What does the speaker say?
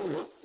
Whoa.